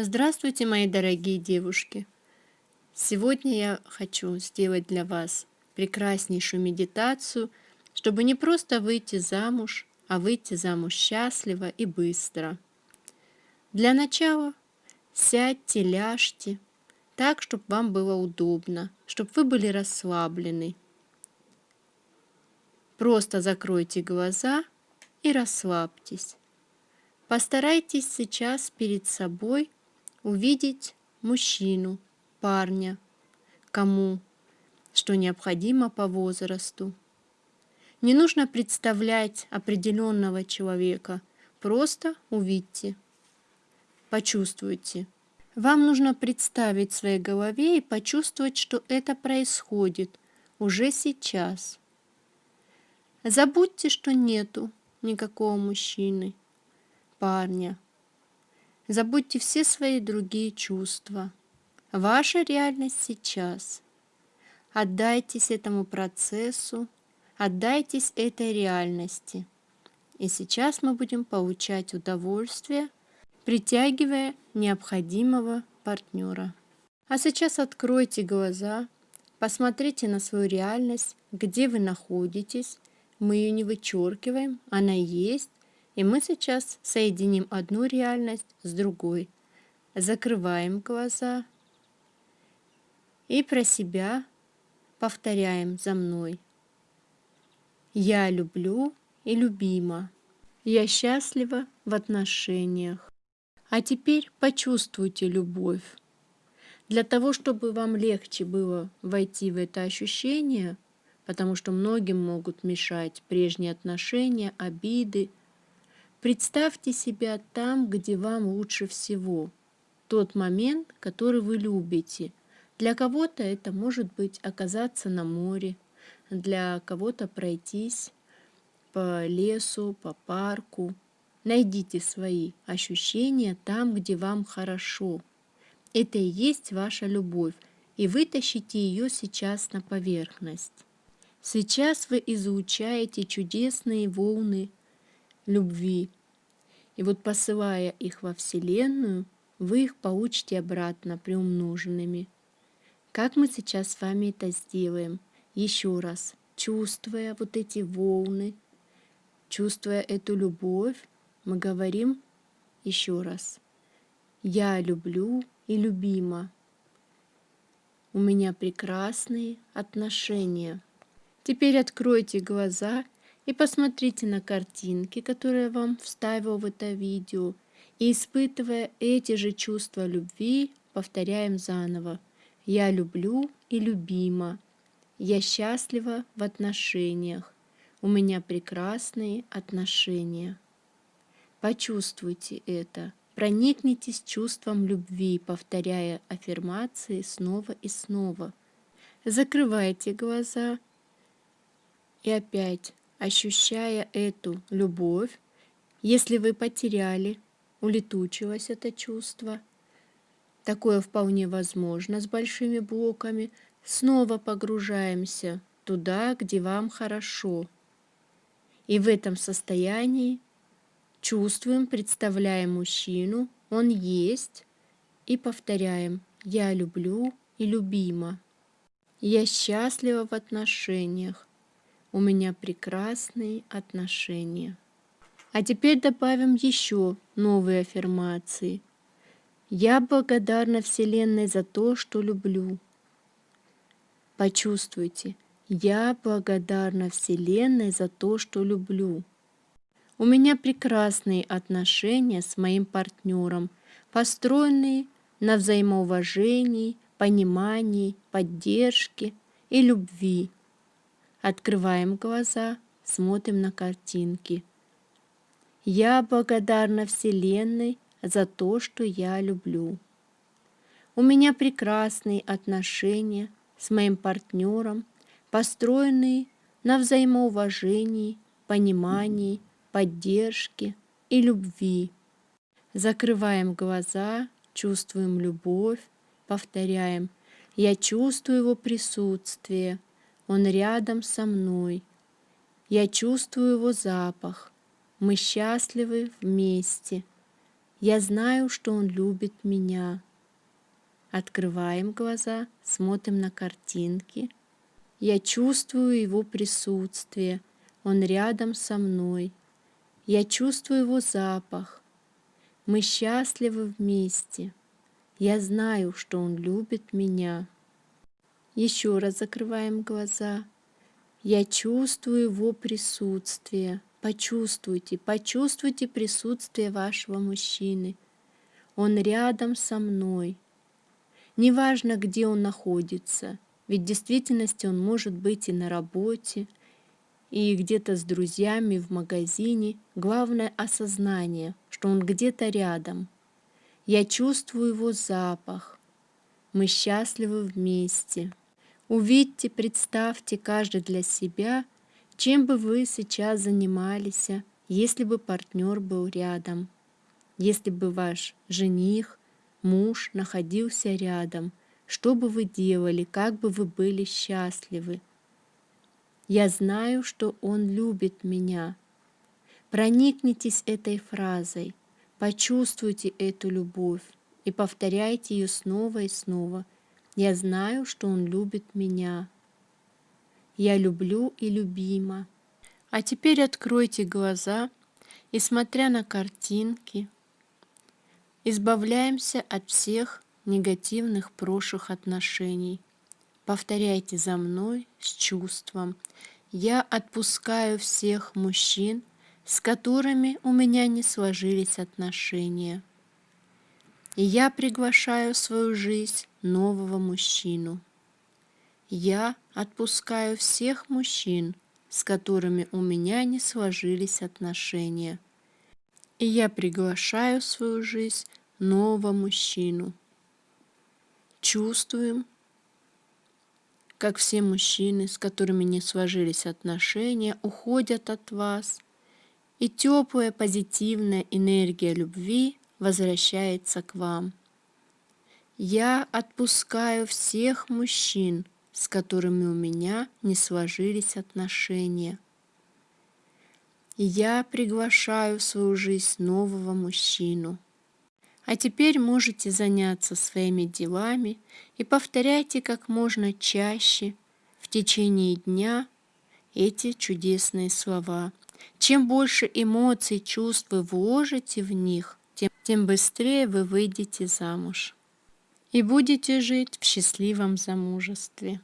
Здравствуйте, мои дорогие девушки! Сегодня я хочу сделать для вас прекраснейшую медитацию, чтобы не просто выйти замуж, а выйти замуж счастливо и быстро. Для начала сядьте, ляжьте, так, чтобы вам было удобно, чтобы вы были расслаблены. Просто закройте глаза и расслабьтесь. Постарайтесь сейчас перед собой увидеть мужчину, парня, кому что необходимо по возрасту. Не нужно представлять определенного человека, просто увидьте, почувствуйте. Вам нужно представить в своей голове и почувствовать, что это происходит уже сейчас. Забудьте, что нету никакого мужчины, парня, Забудьте все свои другие чувства. Ваша реальность сейчас. Отдайтесь этому процессу, отдайтесь этой реальности. И сейчас мы будем получать удовольствие, притягивая необходимого партнера. А сейчас откройте глаза, посмотрите на свою реальность, где вы находитесь. Мы ее не вычеркиваем, она есть, и мы сейчас соединим одну реальность с другой. Закрываем глаза и про себя повторяем за мной. Я люблю и любима. Я счастлива в отношениях. А теперь почувствуйте любовь. Для того, чтобы вам легче было войти в это ощущение, потому что многим могут мешать прежние отношения, обиды, Представьте себя там, где вам лучше всего, тот момент, который вы любите. Для кого-то это может быть оказаться на море, для кого-то пройтись по лесу, по парку. Найдите свои ощущения там, где вам хорошо. Это и есть ваша любовь, и вытащите ее сейчас на поверхность. Сейчас вы изучаете чудесные волны любви. И вот посылая их во Вселенную, вы их получите обратно приумноженными. Как мы сейчас с вами это сделаем? Еще раз, чувствуя вот эти волны, чувствуя эту любовь, мы говорим еще раз. Я люблю и любима. У меня прекрасные отношения. Теперь откройте глаза и посмотрите на картинки, которые я вам вставил в это видео. И испытывая эти же чувства любви, повторяем заново. Я люблю и любима. Я счастлива в отношениях. У меня прекрасные отношения. Почувствуйте это. Проникнитесь чувством любви, повторяя аффирмации снова и снова. Закрывайте глаза и опять ощущая эту любовь, если вы потеряли, улетучилось это чувство, такое вполне возможно с большими блоками, снова погружаемся туда, где вам хорошо. И в этом состоянии чувствуем, представляем мужчину, он есть, и повторяем «Я люблю и любима». Я счастлива в отношениях. У меня прекрасные отношения. А теперь добавим еще новые аффирмации. Я благодарна Вселенной за то, что люблю. Почувствуйте, я благодарна Вселенной за то, что люблю. У меня прекрасные отношения с моим партнером, построенные на взаимоуважении, понимании, поддержке и любви. Открываем глаза, смотрим на картинки. Я благодарна Вселенной за то, что я люблю. У меня прекрасные отношения с моим партнером, построенные на взаимоуважении, понимании, поддержке и любви. Закрываем глаза, чувствуем любовь, повторяем «Я чувствую его присутствие», он рядом со мной. Я чувствую его запах. Мы счастливы вместе. Я знаю, что он любит меня. Открываем глаза, смотрим на картинки. Я чувствую его присутствие. Он рядом со мной. Я чувствую его запах. Мы счастливы вместе. Я знаю, что он любит меня. Еще раз закрываем глаза. Я чувствую его присутствие. Почувствуйте, почувствуйте присутствие вашего мужчины. Он рядом со мной. Неважно, где он находится, ведь в действительности он может быть и на работе, и где-то с друзьями в магазине. Главное осознание, что он где-то рядом. Я чувствую его запах. Мы счастливы вместе. Увидьте, представьте каждый для себя, чем бы вы сейчас занимались, если бы партнер был рядом, если бы ваш жених муж находился рядом, что бы вы делали, как бы вы были счастливы. Я знаю, что Он любит меня. Проникнитесь этой фразой, почувствуйте эту любовь и повторяйте ее снова и снова. Я знаю, что Он любит меня. Я люблю и любима. А теперь откройте глаза и, смотря на картинки, Избавляемся от всех негативных прошлых отношений. Повторяйте за мной с чувством. Я отпускаю всех мужчин, с которыми у меня не сложились отношения. И я приглашаю в свою жизнь нового мужчину. Я отпускаю всех мужчин, с которыми у меня не сложились отношения. И я приглашаю в свою жизнь нового мужчину. Чувствуем, как все мужчины, с которыми не сложились отношения, уходят от вас, и теплая позитивная энергия любви возвращается к вам. Я отпускаю всех мужчин, с которыми у меня не сложились отношения. Я приглашаю в свою жизнь нового мужчину – а теперь можете заняться своими делами и повторяйте как можно чаще в течение дня эти чудесные слова. Чем больше эмоций, чувств вы вложите в них, тем, тем быстрее вы выйдете замуж и будете жить в счастливом замужестве.